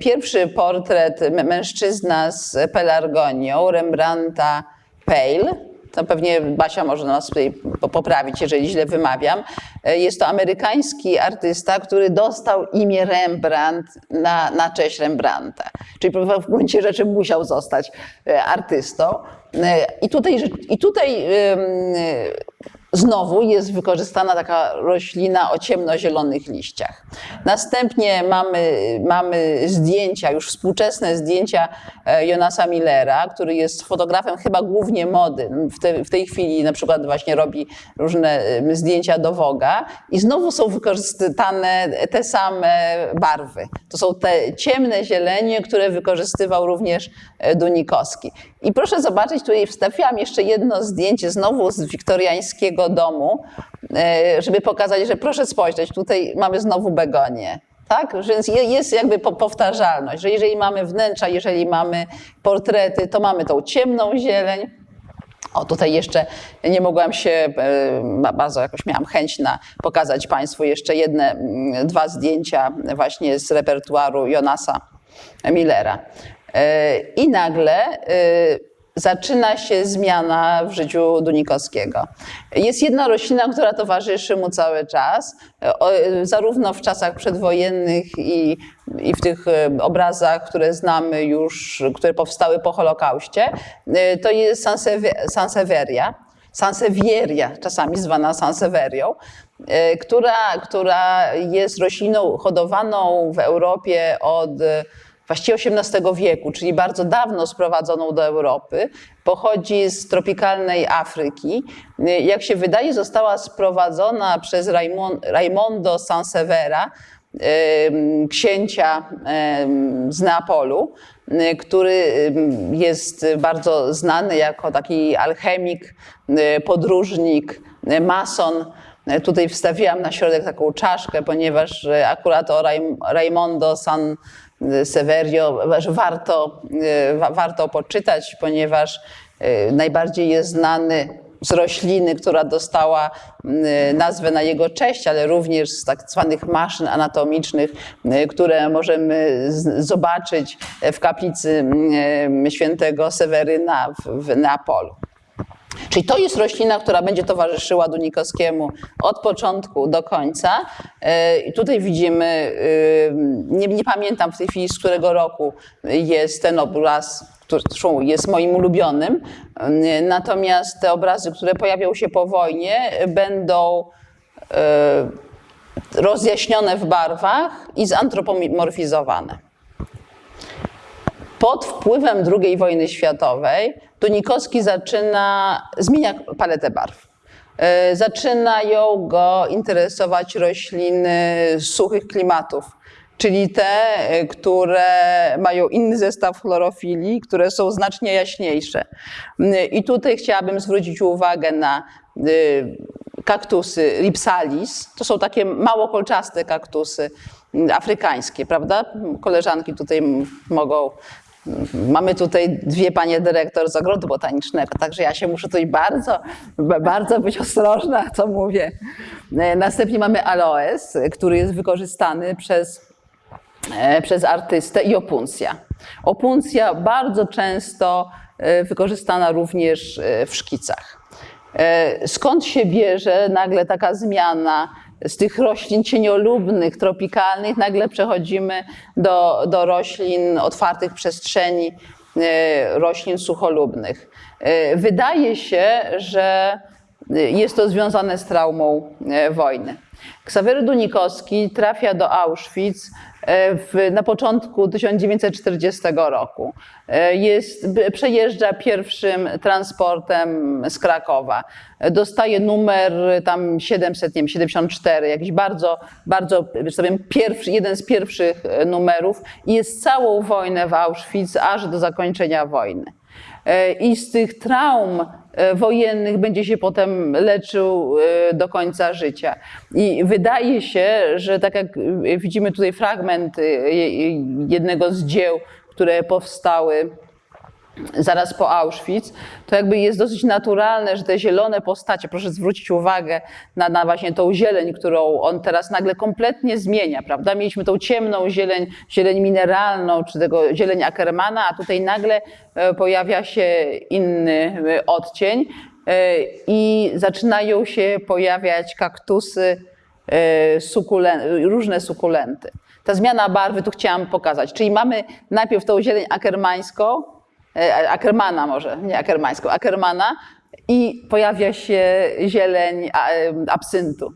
Pierwszy portret mężczyzna z pelargonią Rembrandta Pale. To pewnie Basia może nas tutaj po- poprawić, jeżeli źle wymawiam. E, Jest to amerykański artysta, który dostał imię Rembrandt na, na cześć Rembrandta. Czyli w gruncie rzeczy musiał zostać e, artystą. E, I tutaj, i tutaj Znowu jest wykorzystana taka roślina o ciemnozielonych liściach. Następnie mamy, mamy zdjęcia, już współczesne zdjęcia e, Jonasa Millera, który jest fotografem chyba głównie mody. W, te, w tej chwili na przykład właśnie robi różne zdjęcia do Woga i znowu są wykorzystane te same barwy. To są te ciemne zielenie, które wykorzystywał również e, Dunikowski. I proszę zobaczyć, tutaj wstawiłam jeszcze jedno zdjęcie znowu z wiktoriańskiego domu, e, żeby pokazać, że proszę spojrzeć, tutaj mamy znowu begonię. Tak? Więc je- jest jakby po- powtarzalność, że jeżeli mamy wnętrza, jeżeli mamy portrety, to mamy tą ciemną zieleń, o, tutaj jeszcze nie mogłam się, e, ba- bardzo jakoś miałam chęć na pokazać Państwu jeszcze jedne, dwa zdjęcia właśnie z repertuaru Jonasa Millera. E, I nagle zaczyna się zmiana w życiu Dunikowskiego. Jest jedna roślina, która towarzyszy mu cały czas, e, zarówno w czasach przedwojennych i, i w tych e, obrazach, które znamy już, które powstały po Holokauście. E, To jest Sansewie- Sansevieria, czasami zwana Sanseverią, e, która, która jest rośliną hodowaną w Europie od właściwie XVIII wieku, czyli bardzo dawno sprowadzoną do Europy. Pochodzi z tropikalnej Afryki. E, Jak się wydaje, została sprowadzona przez Raimon- Raimondo Sansevera, księcia z Neapolu, który jest bardzo znany jako taki alchemik, y, podróżnik, y, mason. Tutaj wstawiłam na środek taką czaszkę, ponieważ y, akurat o Raim- Raimondo San Severio warto, y, wa- warto poczytać, ponieważ y, najbardziej jest znany z rośliny, która dostała y, nazwę na jego cześć, ale również z tak zwanych maszyn anatomicznych, które możemy zobaczyć w kaplicy świętego Seweryna w Neapolu. Czyli to jest roślina, która będzie towarzyszyła Dunikowskiemu od początku do końca. E, I tutaj widzimy, y, nie, nie pamiętam w tej chwili z którego roku jest ten obraz, który jest moim ulubionym. Y, Natomiast te obrazy, które pojawią się po wojnie, będą rozjaśnione w barwach i zantropomorfizowane. Pod wpływem II wojny światowej Dunikowski zaczyna, zmienia paletę barw. E, Zaczynają go interesować rośliny suchych klimatów, czyli te, e, które mają inny zestaw chlorofili, które są znacznie jaśniejsze. Mm, I tutaj chciałabym zwrócić uwagę na y, kaktusy Ripsalis. To są takie mało kolczaste kaktusy mm, afrykańskie, prawda? Koleżanki tutaj mogą. Mamy tutaj dwie panie dyrektor z ogrodu botanicznego, także ja się muszę tutaj bardzo, ba- bardzo być ostrożna, co mówię. E, Następnie mamy aloes, który jest wykorzystany przez e, przez artystę i opuncja. Opuncja bardzo często e, wykorzystana również w szkicach. Skąd się bierze nagle taka zmiana z tych roślin cieniolubnych, tropikalnych, nagle przechodzimy do, do roślin otwartych przestrzeni, e, roślin sucholubnych. E, Wydaje się, że jest to związane z traumą e, wojny. Ksawery Dunikowski trafia do Auschwitz e, w, na początku 1940 roku. E, Jest, przejeżdża pierwszym transportem z Krakowa. E, Dostaje numer tam 700, nie wiem, 74, jakiś bardzo, bardzo, że powiem, pierwszy, jeden z pierwszych e, numerów i jest całą wojnę w Auschwitz aż do zakończenia wojny. E, I z tych traum e, wojennych będzie się potem leczył e, do końca życia. I wydaje się, że tak jak widzimy tutaj fragment je- jednego z dzieł, które powstały zaraz po Auschwitz, to jakby jest dosyć naturalne, że te zielone postacie, proszę zwrócić uwagę na, na właśnie tą zieleń, którą on teraz nagle kompletnie zmienia, prawda? Mieliśmy tą ciemną zieleń, zieleń mineralną, czy tego zieleń Ackermana, a tutaj nagle e, pojawia się inny e, odcień e, i zaczynają się pojawiać kaktusy, różne sukulenty. Ta zmiana barwy tu chciałam pokazać, czyli mamy najpierw tą zieleń ackermańską, e, Ackermana może, nie ackermańską, Ackermana i pojawia się zieleń e, absyntu.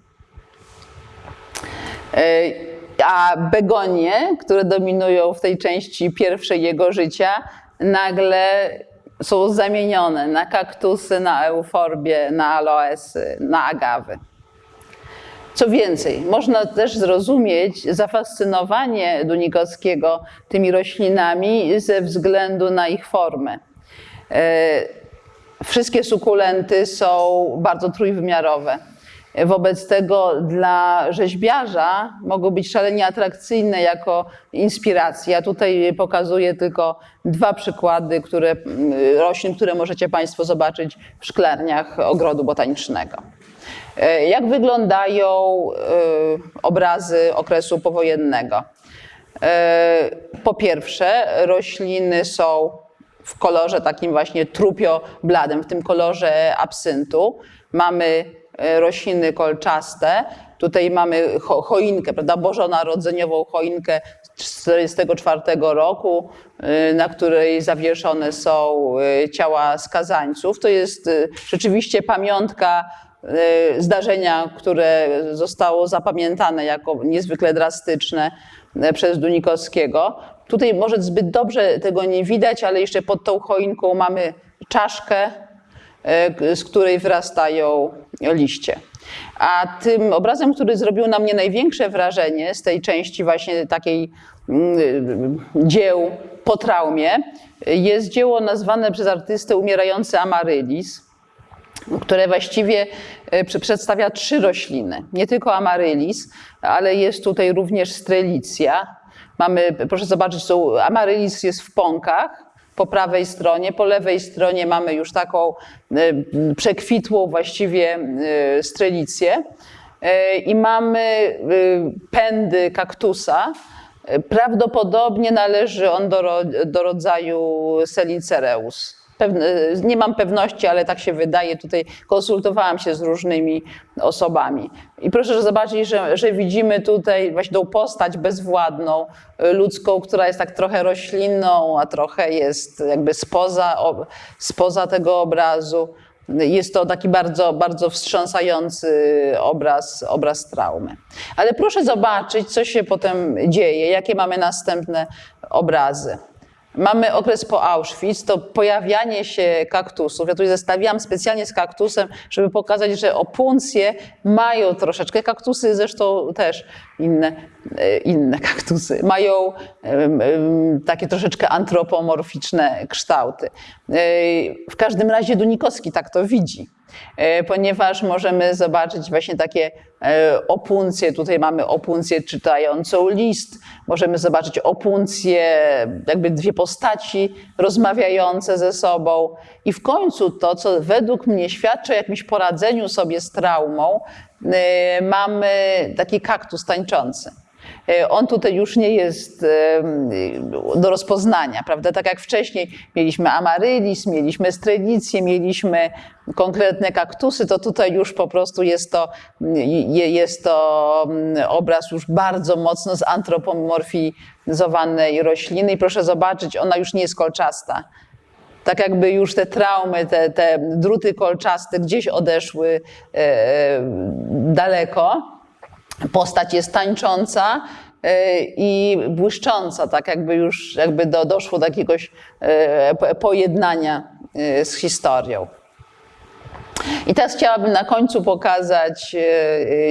E, A begonie, które dominują w tej części pierwszej jego życia, nagle są zamienione na kaktusy, na euforbie, na aloesy, na agawy. Co więcej, można też zrozumieć zafascynowanie Dunikowskiego tymi roślinami ze względu na ich formę. E, Wszystkie sukulenty są bardzo trójwymiarowe. Wobec tego dla rzeźbiarza mogą być szalenie atrakcyjne jako inspiracja. Tutaj pokazuję tylko dwa przykłady które, mm, roślin, które możecie Państwo zobaczyć w szklarniach ogrodu botanicznego. E, Jak wyglądają e, obrazy okresu powojennego? E, Po pierwsze, rośliny są w kolorze takim właśnie trupio-bladym, w tym kolorze absyntu. Mamy rośliny kolczaste. Tutaj mamy cho- choinkę, prawda, bożonarodzeniową choinkę z 1944 roku, na której zawieszone są ciała skazańców. To jest rzeczywiście pamiątka zdarzenia, które zostało zapamiętane jako niezwykle drastyczne y, przez Dunikowskiego. Tutaj może zbyt dobrze tego nie widać, ale jeszcze pod tą choinką mamy czaszkę, y, z której wyrastają liście. A tym obrazem, który zrobił na mnie największe wrażenie z tej części właśnie takiej mm, dzieł po traumie, jest dzieło nazwane przez artystę Umierający Amaryllis które właściwie e, przedstawia trzy rośliny. Nie tylko amaryllis, ale jest tutaj również strelicja. Mamy, proszę zobaczyć, są, amaryllis jest w pąkach po prawej stronie, po lewej stronie mamy już taką e, przekwitłą właściwie e, strelicję i mamy pędy kaktusa. Prawdopodobnie należy on do, do rodzaju Selicereus. Nie mam pewności, ale tak się wydaje. Tutaj konsultowałam się z różnymi osobami. I proszę zobaczyć, że, że widzimy tutaj właśnie tą postać bezwładną, y, ludzką, która jest tak trochę roślinną, a trochę jest jakby spoza, spoza tego obrazu. Jest to taki bardzo, bardzo wstrząsający obraz, obraz traumy. Ale proszę zobaczyć, co się potem dzieje, jakie mamy następne obrazy. Mamy okres po Auschwitz, to pojawianie się kaktusów. Ja tutaj zestawiłam specjalnie z kaktusem, żeby pokazać, że opuncje mają troszeczkę, kaktusy zresztą też inne, inne kaktusy, mają takie troszeczkę antropomorficzne kształty. E, W każdym razie Dunikowski tak to widzi e, ponieważ możemy zobaczyć właśnie takie e, opuncje. Tutaj mamy opuncję czytającą list, możemy zobaczyć opuncję, jakby dwie postaci rozmawiające ze sobą. I w końcu to, co według mnie świadczy o jakimś poradzeniu sobie z traumą, e, mamy taki kaktus tańczący. E, On tutaj już nie jest em, do rozpoznania, prawda? Tak jak wcześniej mieliśmy amaryllis, mieliśmy strelicję, mieliśmy konkretne kaktusy, to tutaj już po prostu jest to, je- jest to mm, obraz już bardzo mocno zantropomorfizowanej rośliny i proszę zobaczyć, ona już nie jest kolczasta. Tak jakby już te traumy, te, te druty kolczaste gdzieś odeszły e, daleko. Postać jest tańcząca i błyszcząca, tak jakby już jakby do, doszło do jakiegoś e, pojednania e, z historią. I teraz chciałabym na końcu pokazać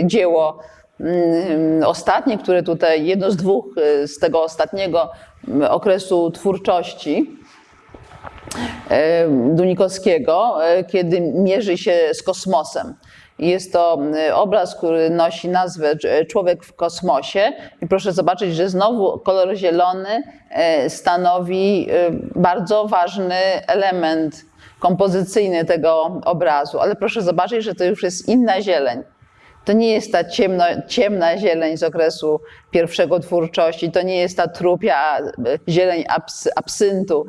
dzieło mm, ostatnie, które tutaj, jedno z dwóch z tego ostatniego mm, okresu twórczości Dunikowskiego, kiedy mierzy się z kosmosem. Jest to y, obraz, który nosi nazwę Człowiek w kosmosie. I proszę zobaczyć, że znowu kolor zielony stanowi bardzo ważny element kompozycyjny tego obrazu. Ale proszę zobaczyć, że to już jest inna zieleń. To nie jest ta ciemno, ciemna zieleń z okresu pierwszego twórczości, to nie jest ta trupia zieleń abs, absyntu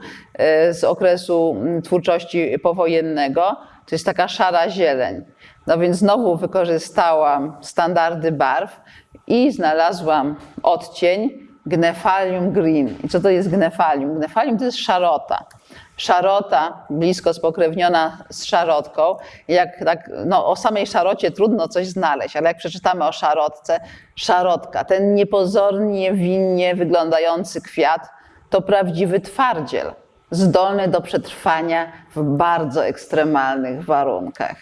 z okresu mm, twórczości powojennego, to jest taka szara zieleń. No więc znowu wykorzystałam standardy barw i znalazłam odcień gnefalium green. I co to jest gnefalium? Gnefalium to jest szarota. Szarota, blisko spokrewniona z szarotką. Jak tak, no, o samej szarocie trudno coś znaleźć, ale jak przeczytamy o szarotce, szarotka, ten niepozornie, winnie wyglądający kwiat, to prawdziwy twardziel, zdolny do przetrwania w bardzo ekstremalnych warunkach.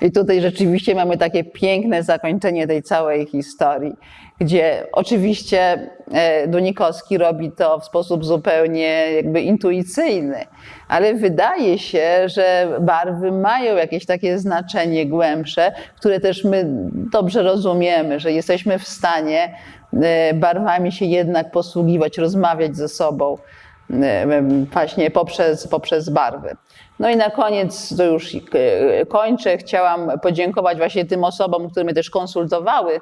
I tutaj rzeczywiście mamy takie piękne zakończenie tej całej historii, gdzie oczywiście e, Dunikowski robi to w sposób zupełnie jakby intuicyjny, ale wydaje się, że barwy mają jakieś takie znaczenie głębsze, które też my dobrze rozumiemy, że jesteśmy w stanie e, barwami się jednak posługiwać, rozmawiać ze sobą e, właśnie poprzez, poprzez barwy. No i na koniec, to już kończę, chciałam podziękować właśnie tym osobom, które mnie też konsultowały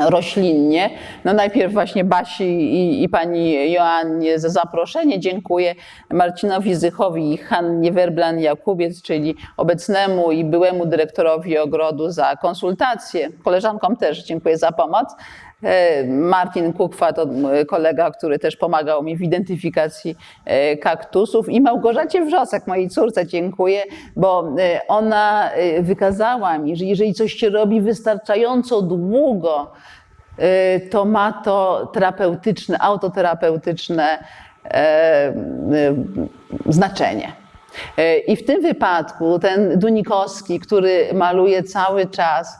roślinnie. No najpierw właśnie Basi i, i, pani Joannie za zaproszenie. Dziękuję Marcinowi Zychowi i Hannie Werblan-Jakubiec, czyli obecnemu i byłemu dyrektorowi ogrodu za konsultacje. Koleżankom też dziękuję za pomoc. E, Martin Kukwa to kolega, który też pomagał mi w identyfikacji e, kaktusów i Małgorzacie Wrzosek, mojej córce dziękuję, bo e, ona wykazała mi, że jeżeli coś się robi wystarczająco długo, to ma to terapeutyczne, autoterapeutyczne znaczenie. I w tym wypadku ten Dunikowski, który maluje cały czas,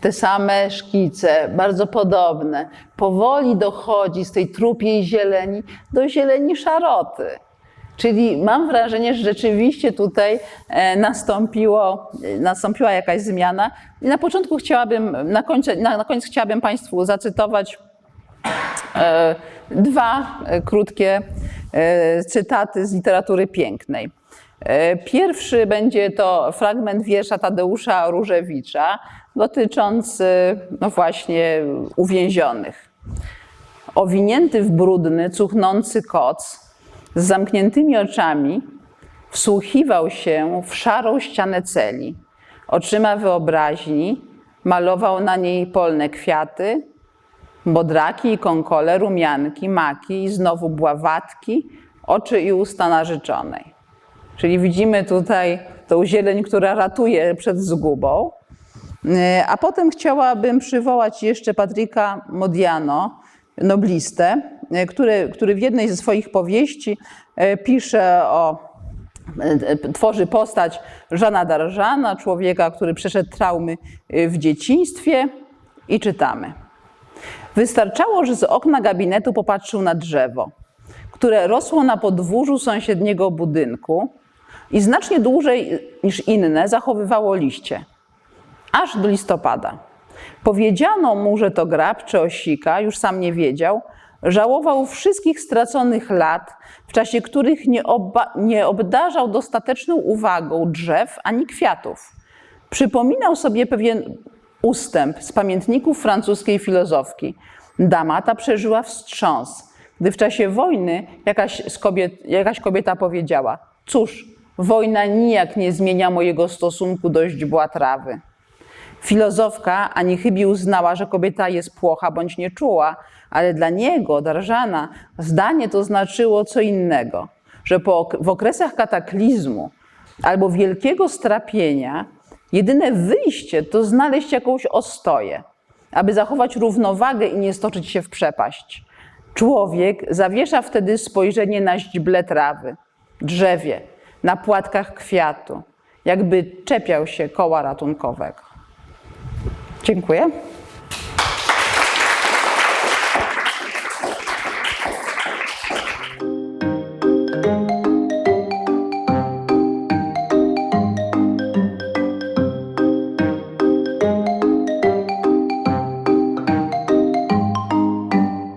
te same szkice, bardzo podobne, powoli dochodzi z tej trupiej zieleni do zieleni szaroty. Czyli mam wrażenie, że rzeczywiście tutaj e, nastąpiło, nastąpiła jakaś zmiana. I na początku chciałabym, na, końcu, na, na koniec chciałabym Państwu zacytować e, dwa krótkie e, cytaty z literatury pięknej. E, pierwszy będzie to fragment wiersza Tadeusza Różewicza dotyczący no właśnie uwięzionych. Owinięty w brudny, cuchnący koc z zamkniętymi oczami wsłuchiwał się w szarą ścianę celi. Oczyma wyobraźni malował na niej polne kwiaty, bodraki i konkole, rumianki, maki i znowu bławatki, oczy i usta narzeczonej. Czyli widzimy tutaj tą zieleń, która ratuje przed zgubą. E, a potem chciałabym przywołać jeszcze Patryka Modiano, noblistę, e, który, który w jednej ze swoich powieści e, pisze o tworzy postać Żana Darżana, człowieka, który przeszedł traumy w dzieciństwie i czytamy. Wystarczało, że z okna gabinetu popatrzył na drzewo, które rosło na podwórzu sąsiedniego budynku i znacznie dłużej niż inne zachowywało liście, aż do listopada. Powiedziano mu, że to grab czy osika, już sam nie wiedział, żałował wszystkich straconych lat, w czasie których nie, nie obdarzał dostateczną uwagą drzew ani kwiatów. Przypominał sobie pewien ustęp z pamiętników francuskiej filozofki. Dama ta przeżyła wstrząs, gdy w czasie wojny jakaś, kobiet, jakaś kobieta powiedziała: Cóż, Wojna nijak nie zmienia mojego stosunku do źdźbła trawy. Filozofka ani chybi uznała, że kobieta jest płocha bądź nieczuła, ale dla niego, Darżana, zdanie to znaczyło co innego, że po, w okresach kataklizmu albo wielkiego strapienia jedyne wyjście to znaleźć jakąś ostoję. aby zachować równowagę i nie stoczyć się w przepaść. Człowiek zawiesza wtedy spojrzenie na źdźble trawy, drzewie, na płatkach kwiatu, jakby czepiał się koła ratunkowego. Dziękuję.